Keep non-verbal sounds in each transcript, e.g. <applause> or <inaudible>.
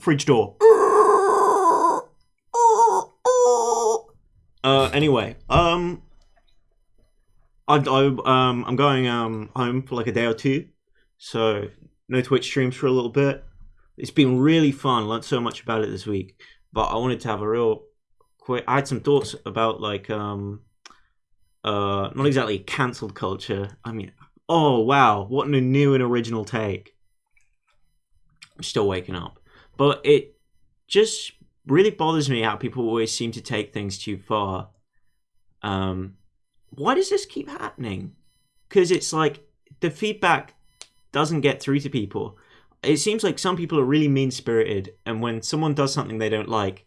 fridge door. Uh, anyway, um, I, I um I'm going um home for like a day or two, so no Twitch streams for a little bit. It's been really fun. Learned so much about it this week, but I wanted to have a real quick. I had some thoughts about like um uh not exactly cancelled culture. I mean, oh wow, what a new and original take. I'm still waking up, but it just really bothers me how people always seem to take things too far. Um, why does this keep happening? Because it's like the feedback doesn't get through to people. It seems like some people are really mean spirited, and when someone does something they don't like,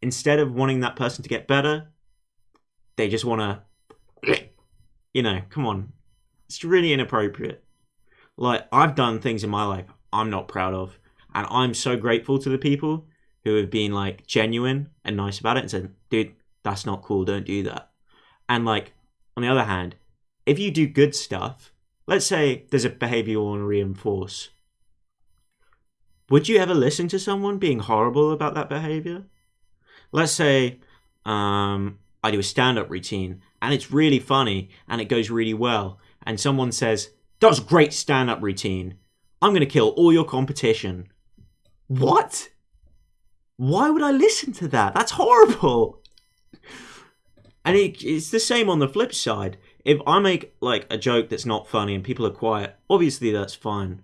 instead of wanting that person to get better, they just want <clears throat> to, you know, come on. It's really inappropriate. Like, I've done things in my life I'm not proud of, and I'm so grateful to the people who have been like genuine and nice about it and said, dude, that's not cool, don't do that. And like, on the other hand, if you do good stuff, let's say there's a behavior you want to reinforce, would you ever listen to someone being horrible about that behavior? Let's say um, I do a stand up routine and it's really funny and it goes really well, and someone says, That was a great stand up routine. I'm going to kill all your competition. What? Why would I listen to that? That's horrible. And it, it's the same on the flip side. If I make like a joke that's not funny and people are quiet, obviously that's fine.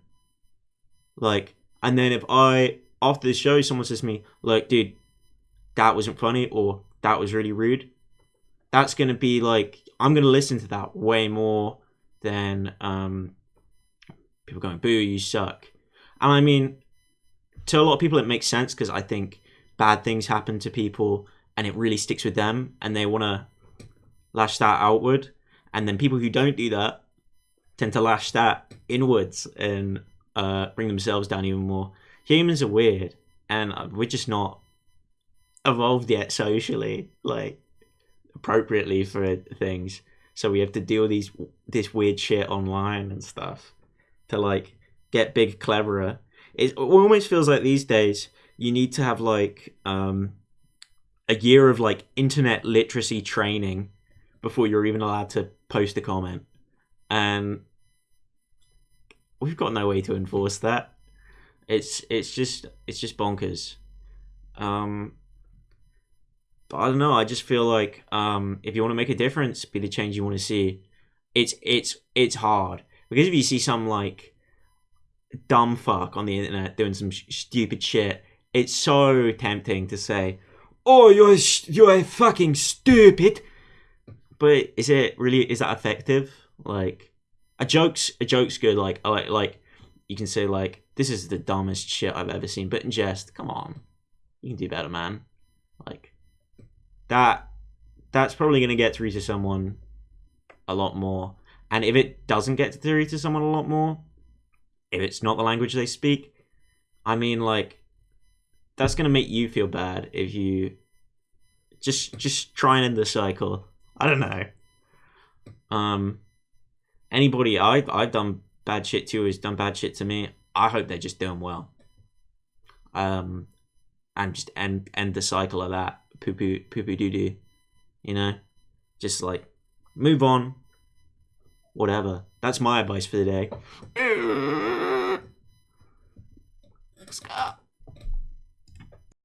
Like, and then if I after the show someone says to me, "Look, dude, that wasn't funny," or "That was really rude," that's gonna be like I'm gonna listen to that way more than um, people going, "Boo, you suck." And I mean, to a lot of people, it makes sense because I think bad things happen to people and it really sticks with them and they want to lash that outward. And then people who don't do that tend to lash that inwards and uh, bring themselves down even more. Humans are weird and uh, we're just not evolved yet socially, like appropriately for things. So we have to deal with these this weird shit online and stuff to like get big, cleverer. It almost feels like these days you need to have like um, a year of like internet literacy training before you're even allowed to post a comment, and we've got no way to enforce that. It's it's just it's just bonkers. Um, but I don't know. I just feel like um, if you want to make a difference, be the change you want to see. It's it's it's hard because if you see some like dumb fuck on the internet doing some sh- stupid shit, it's so tempting to say, "Oh, you're you're fucking stupid," but is it really is that effective? Like a joke's a joke's good. Like like like you can say like this is the dumbest shit I've ever seen, but in jest, come on, you can do better, man. Like that that's probably gonna get through to someone a lot more. And if it doesn't get through to someone a lot more, if it's not the language they speak, I mean like that's gonna make you feel bad if you just just try and end the cycle. I don't know. Um, anybody I I've done bad shit to has done bad shit to me. I hope they're just doing well. Um, and just end end the cycle of that poo poo poo poo doo doo. You know, just like move on. Whatever. That's my advice for the day. Scott.